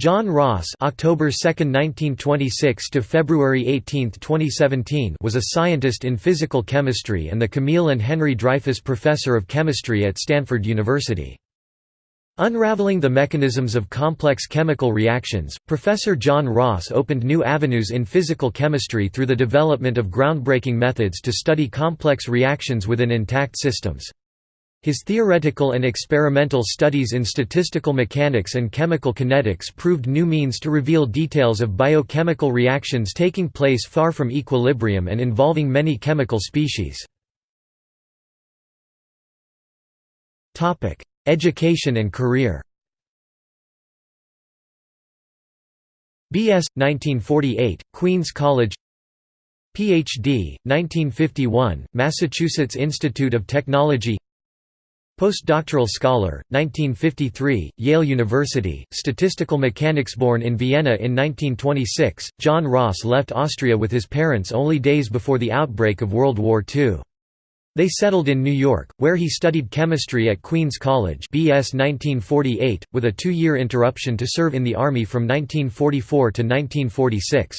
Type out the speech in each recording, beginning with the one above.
John Ross October 2, 1926 to February 18, 2017 was a scientist in physical chemistry and the Camille and Henry Dreyfus Professor of Chemistry at Stanford University. Unraveling the mechanisms of complex chemical reactions, Professor John Ross opened new avenues in physical chemistry through the development of groundbreaking methods to study complex reactions within intact systems. His theoretical and experimental studies in statistical mechanics and chemical kinetics proved new means to reveal details of biochemical reactions taking place far from equilibrium and involving many chemical species. Education and career B.S. 1948, Queens College Ph.D., 1951, Massachusetts Institute of Technology Postdoctoral scholar, 1953, Yale University, statistical mechanics born in Vienna in 1926, John Ross left Austria with his parents only days before the outbreak of World War II. They settled in New York, where he studied chemistry at Queens College BS 1948, with a two-year interruption to serve in the Army from 1944 to 1946.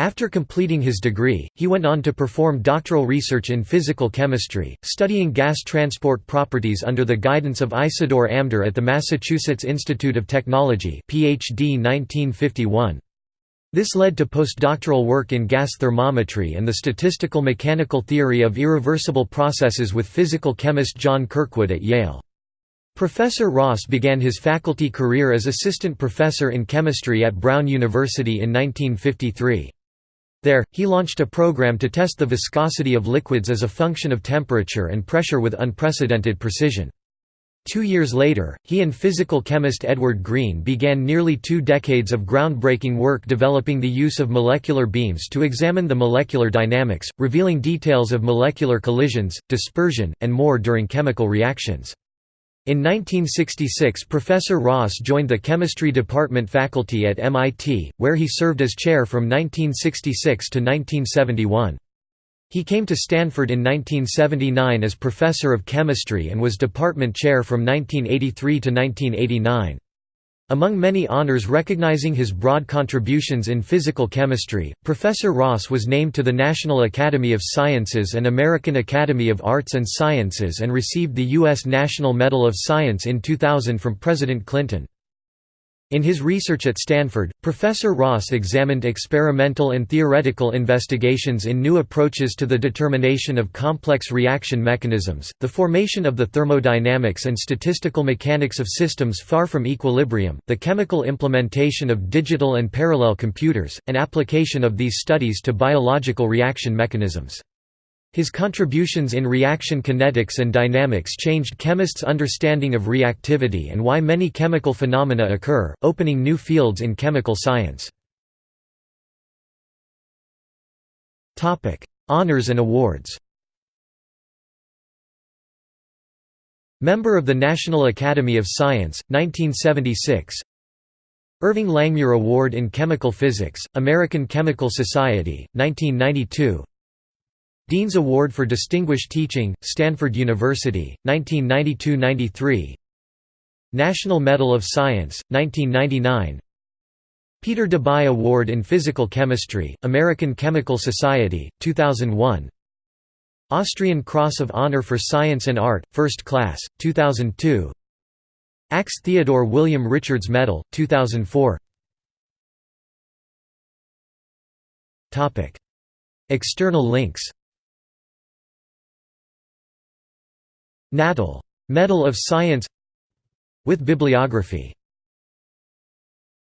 After completing his degree, he went on to perform doctoral research in physical chemistry, studying gas transport properties under the guidance of Isidor Amdur at the Massachusetts Institute of Technology PhD 1951. This led to postdoctoral work in gas thermometry and the statistical mechanical theory of irreversible processes with physical chemist John Kirkwood at Yale. Professor Ross began his faculty career as assistant professor in chemistry at Brown University in 1953. There, he launched a program to test the viscosity of liquids as a function of temperature and pressure with unprecedented precision. Two years later, he and physical chemist Edward Greene began nearly two decades of groundbreaking work developing the use of molecular beams to examine the molecular dynamics, revealing details of molecular collisions, dispersion, and more during chemical reactions. In 1966 Professor Ross joined the chemistry department faculty at MIT, where he served as chair from 1966 to 1971. He came to Stanford in 1979 as professor of chemistry and was department chair from 1983 to 1989. Among many honors recognizing his broad contributions in physical chemistry, Professor Ross was named to the National Academy of Sciences and American Academy of Arts and Sciences and received the U.S. National Medal of Science in 2000 from President Clinton. In his research at Stanford, Professor Ross examined experimental and theoretical investigations in new approaches to the determination of complex reaction mechanisms, the formation of the thermodynamics and statistical mechanics of systems far from equilibrium, the chemical implementation of digital and parallel computers, and application of these studies to biological reaction mechanisms. His contributions in reaction kinetics and dynamics changed chemists' understanding of reactivity and why many chemical phenomena occur, opening new fields in chemical science. Honours and awards. Member of the National Academy of Science, 1976 Irving Langmuir Award in Chemical Physics, American Chemical Society, 1992 Dean's Award for Distinguished Teaching, Stanford University, 1992–93 National Medal of Science, 1999 Peter Debye Award in Physical Chemistry, American Chemical Society, 2001 Austrian Cross of Honor for Science and Art, First Class, 2002 Axe Theodore William Richards Medal, 2004 External links Natal. Medal of Science With bibliography